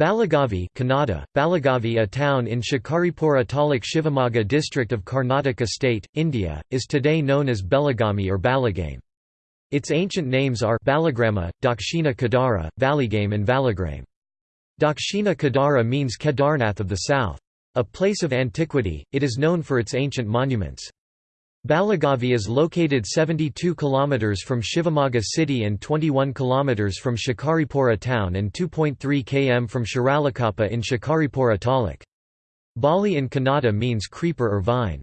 Balagavi Kannada, Balagavi a town in Shikaripura taluk Shivamogga district of Karnataka state, India, is today known as Belagami or Balagame. Its ancient names are Balagrama, Dakshina Kedara, Valigame and Valagrame. Dakshina Kedara means Kedarnath of the south. A place of antiquity, it is known for its ancient monuments. Balagavi is located 72 km from Shivamogga city and 21 km from Shikaripura town and 2.3 km from Shiralakoppa in Shikaripura taluk. Bali in Kannada means creeper or vine.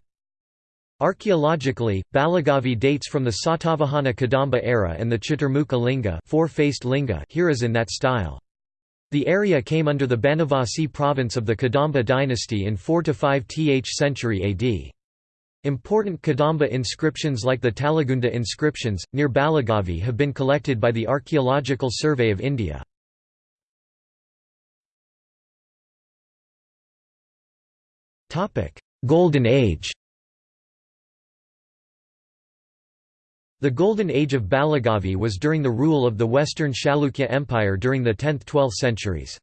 Archaeologically, Balagavi dates from the Satavahana Kadamba era and the Chaturmukha linga, four-faced linga here is in that style. The area came under the Banavasi province of the Kadamba dynasty in 4–5th century AD. Important Kadamba inscriptions like the Talagunda inscriptions, near Balagavi have been collected by the Archaeological Survey of India. Golden Age The Golden Age of Balagavi was during the rule of the Western Chalukya Empire during the 10th–12th centuries.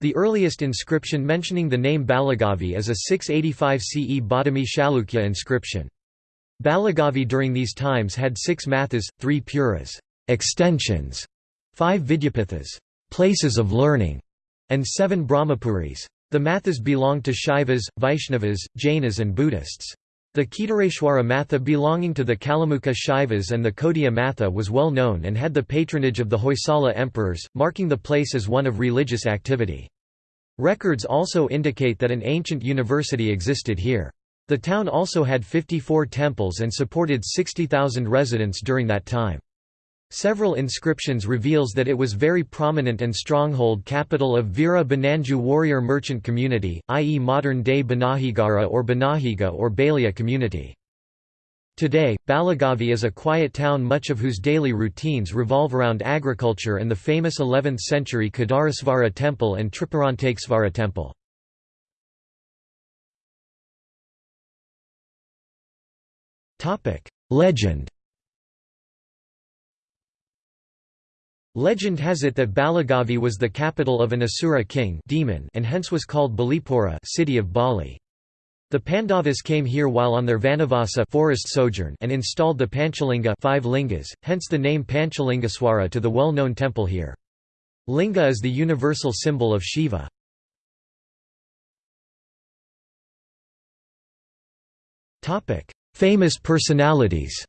The earliest inscription mentioning the name Balagavi is a 685 CE Badami Chalukya inscription. Balagavi during these times had six mathas, three puras extensions, five vidyapithas places of learning, and seven brahmapuris. The mathas belonged to Shaivas, Vaishnavas, Jainas and Buddhists. The Kedareshwara Matha belonging to the Kalamukha Shaivas and the Kodia Matha was well known and had the patronage of the Hoysala emperors, marking the place as one of religious activity. Records also indicate that an ancient university existed here. The town also had 54 temples and supported 60,000 residents during that time. Several inscriptions reveals that it was very prominent and stronghold capital of Veera Bananju warrior merchant community, i.e. modern-day Banahigara or Banahiga or Balia community. Today, Balagavi is a quiet town much of whose daily routines revolve around agriculture and the famous 11th-century Kedareshvara temple and Tripurantakesvara temple. Legend Legend has it that Balagavi was the capital of an Asura king demon and hence was called Balipura city of Bali. The Pandavas came here while on their Vanavasa forest sojourn and installed the Panchalinga five lingas, hence the name Panchalingeshwara to the well-known temple here. Linga is the universal symbol of Shiva. Famous personalities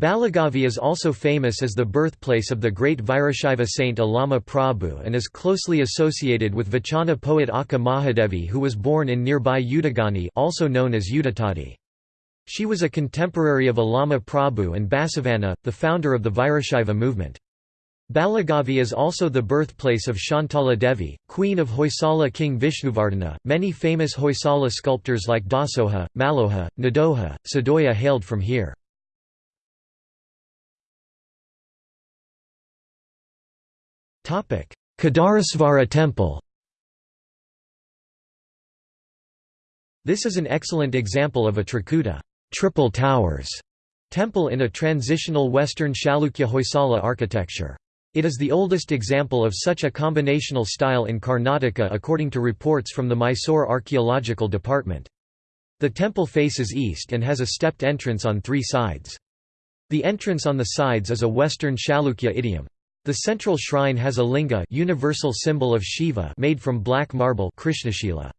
Balagavi is also famous as the birthplace of the great Virashaiva saint Allama Prabhu and is closely associated with Vachana poet Akka Mahadevi who was born in nearby Udagani also known as Udutadi. She was a contemporary of Allama Prabhu and Basavanna, the founder of the Virashaiva movement. Balagavi is also the birthplace of Shantala Devi, queen of Hoysala king Vishnuvardhana. Many famous Hoysala sculptors like Dasoha, Maloha, Nadoha, Sadoya hailed from here. Kedareshvara temple This is an excellent example of a Trikuta triple towers temple in a transitional Western Chalukya Hoysala architecture. It is the oldest example of such a combinational style in Karnataka according to reports from the Mysore Archaeological Department. The temple faces east and has a stepped entrance on three sides. The entrance on the sides is a Western Chalukya idiom. The central shrine has a linga universal symbol of Shiva made from black marble Krishnashila.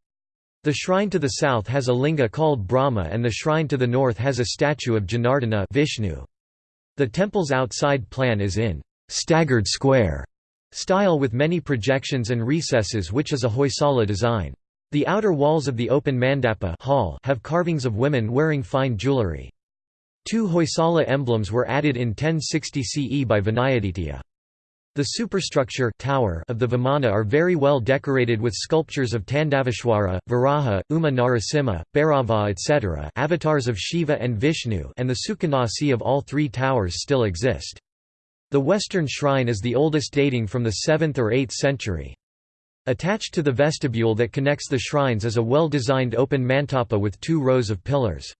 The shrine to the south has a linga called Brahma and the shrine to the north has a statue of Janardana Vishnu. The temple's outside plan is in staggered square style with many projections and recesses which is a Hoysala design. The outer walls of the open mandapa hall have carvings of women wearing fine jewellery. Two Hoysala emblems were added in 1060 CE by Vinayaditya. The superstructure tower of the Vimana are very well decorated with sculptures of Tandavishwara, Varaha, Uma Narasimha, Bhairava etc. avatars of Shiva and Vishnu and the Sukhanasi of all three towers still exist. The western shrine is the oldest dating from the 7th or 8th century. Attached to the vestibule that connects the shrines is a well-designed open mantapa with two rows of pillars.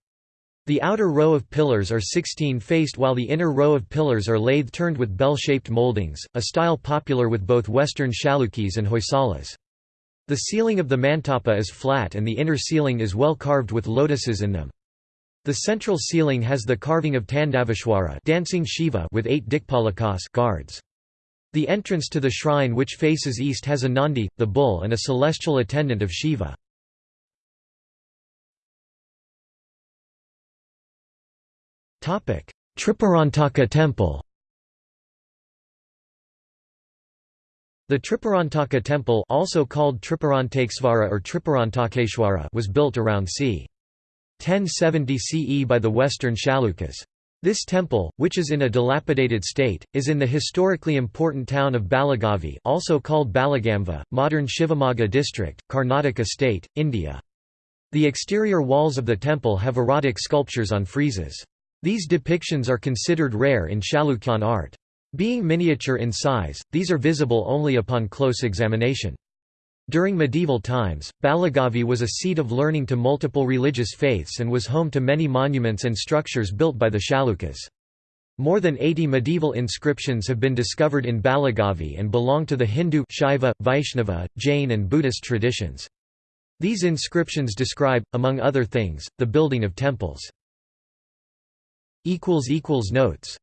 The outer row of pillars are 16-faced while the inner row of pillars are lathe-turned with bell-shaped moldings, a style popular with both Western Chalukyas and Hoysalas. The ceiling of the mantapa is flat and the inner ceiling is well carved with lotuses in them. The central ceiling has the carving of Tandavishwara dancing Shiva with eight Dikpalakas guards. The entrance to the shrine which faces east has a Nandi, the bull and a celestial attendant of Shiva. Tripurantaka temple The Tripurantaka temple also called Tripurantakesvara or Tripurantakeshwara was built around c. 1070 CE by the Western Chalukyas. This temple, which is in a dilapidated state, is in the historically important town of Balagavi also called Balagamva, modern Shivamogga district, Karnataka state, India. The exterior walls of the temple have erotic sculptures on friezes. These depictions are considered rare in Chalukyan art. Being miniature in size, these are visible only upon close examination. During medieval times, Balagavi was a seat of learning to multiple religious faiths and was home to many monuments and structures built by the Chalukyas. More than 80 medieval inscriptions have been discovered in Balagavi and belong to the Hindu Shaiva, Vaishnava, Jain and Buddhist traditions. These inscriptions describe, among other things, the building of temples. Notes